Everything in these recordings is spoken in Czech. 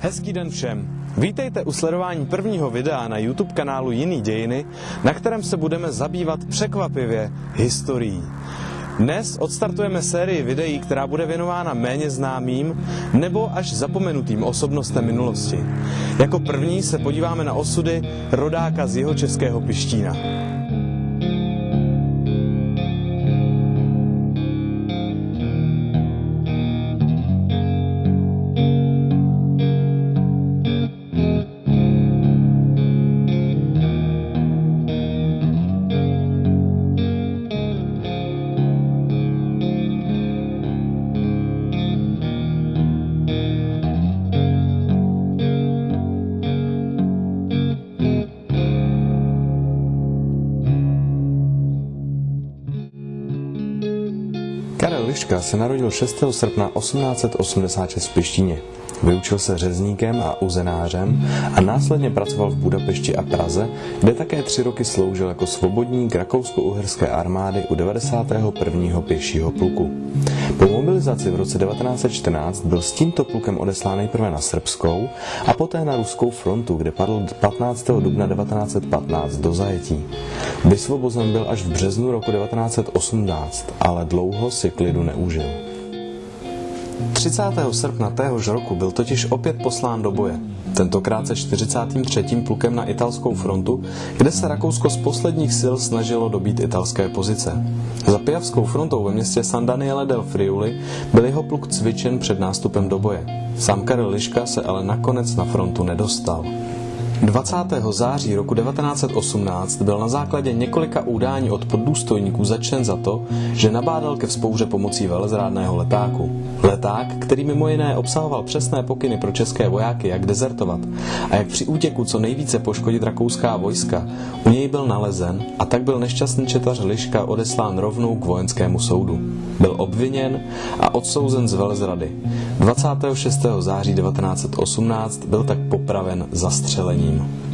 Hezký den všem. Vítejte u sledování prvního videa na YouTube kanálu Jiný dějiny, na kterém se budeme zabývat překvapivě historií. Dnes odstartujeme sérii videí, která bude věnována méně známým nebo až zapomenutým osobnostem minulosti. Jako první se podíváme na osudy rodáka z jeho českého Pištína. Karel Liška se narodil 6. srpna 1886 v Pištíně. Vyučil se řezníkem a uzenářem a následně pracoval v Budapešti a Praze, kde také tři roky sloužil jako svobodník rakousko-uherské armády u 91. pěšího pluku. Po mobilizaci v roce 1914 byl s tímto plukem odeslán nejprve na Srbskou a poté na Ruskou frontu, kde padl 15. dubna 1915 do zajetí. Vysvobozen byl až v březnu roku 1918, ale dlouho si klidu neužil. 30. srpna téhož roku byl totiž opět poslán do boje. Tentokrát se 43. plukem na italskou frontu, kde se Rakousko z posledních sil snažilo dobít italské pozice. Za Pijavskou frontou ve městě San Daniele del Friuli byl jeho pluk cvičen před nástupem do boje. Sám Karel Liška se ale nakonec na frontu nedostal. 20. září roku 1918 byl na základě několika údání od poddůstojníků začen za to, že nabádal ke vzpouře pomocí velezrádného letáku. Leták, který mimo jiné obsahoval přesné pokyny pro české vojáky, jak dezertovat a jak při útěku co nejvíce poškodit rakouská vojska, u něj byl nalezen a tak byl nešťastný četař Liška odeslán rovnou k vojenskému soudu. Byl obviněn a odsouzen z velezrady. 26. září 1918 byl tak popraven zastřelením.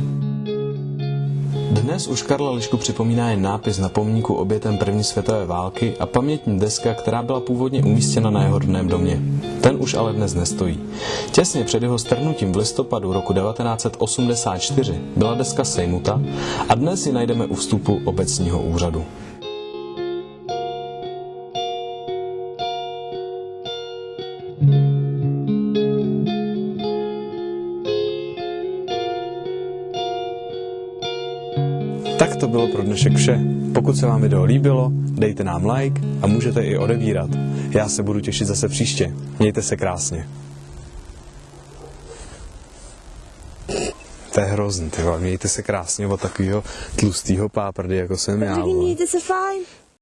Dnes už Karla Lišku připomíná jen nápis na pomníku obětem první světové války a pamětní deska, která byla původně umístěna na jeho rodném domě. Ten už ale dnes nestojí. Těsně před jeho strnutím v listopadu roku 1984 byla deska sejmuta a dnes ji najdeme u vstupu obecního úřadu. Tak to bylo pro dnešek vše. Pokud se vám video líbilo, dejte nám like a můžete i odebírat. Já se budu těšit zase příště. Mějte se krásně. To je hrozný, ty vole. Mějte se krásně od takového tlustého páprdy, jako jsem já. Vole. mějte se fajn.